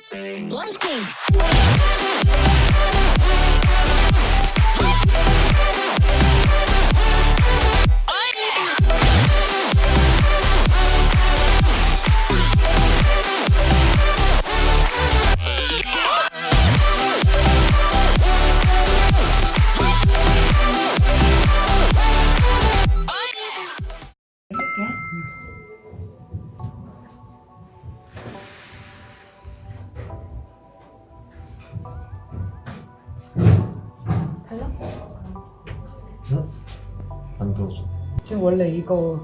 One thing. Team. 안 도와줘. 지금 원래 이거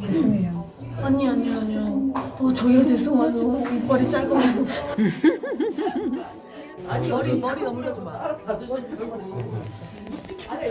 죄송해요. 아니 아니 아니요. 어 저희가 죄송해요. 이빨이 짧아. 아니 머리 머리 넘겨줘 봐. 아래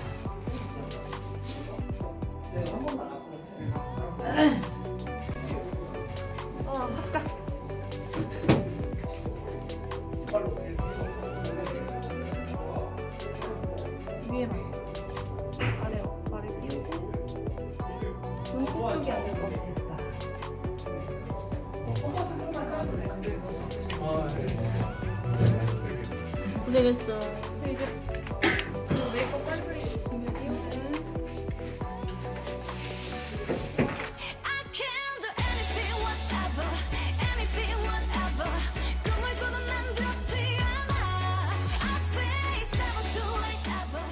it's never too late, ever.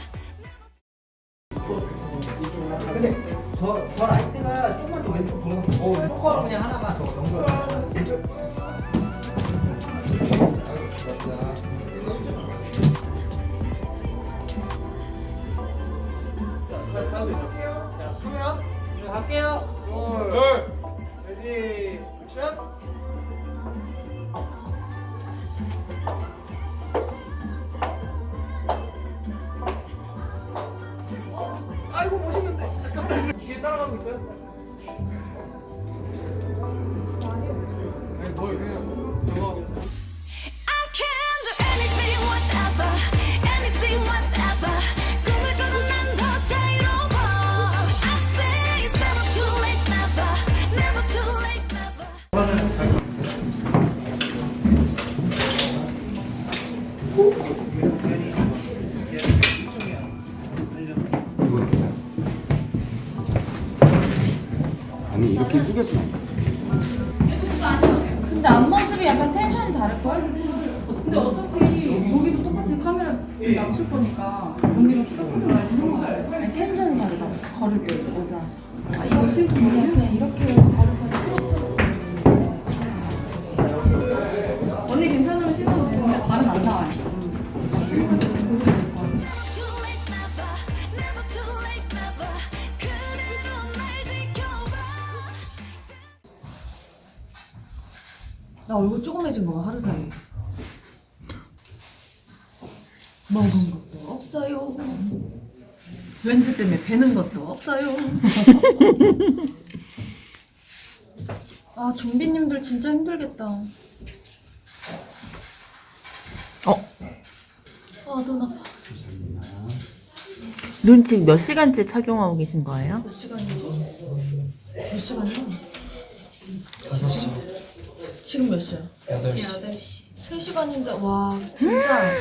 근데 저, 저라 포커로 그냥 하나만 더 넘겨 카메라 이제 갈게요. 둘 레디 액션 이렇게 숙여서 근데 앞모습이 약간 텐션이 다를걸? 근데 어차피 여기도 똑같이 카메라 낮출 거니까 언니가 키가 크게 많이. 아니 텐션이 다르다. 걸을 때 모자. 아, 이거 신고 그냥 이렇게 나 얼굴 조그매진 거봐 하루 사이에. 먹은 것도 없어요. 렌즈 때문에 배는 것도 없어요. 아 좀비님들 진짜 힘들겠다. 어? 아눈 아파. 눈 지금 몇 시간째 착용하고 계신 거예요? 몇 시간이지? 몇 시간이야? 5시 지금 몇 시야? 8시. 8시. 3시간인데 와 진짜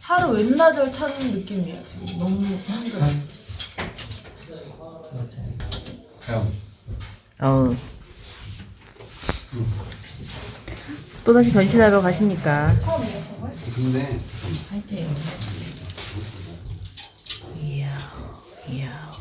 하루 웬나절 찾는 느낌이에요 지금 너무 힘들어 형 어. 또다시 변신하러 가십니까? 근데 음. 이야 이야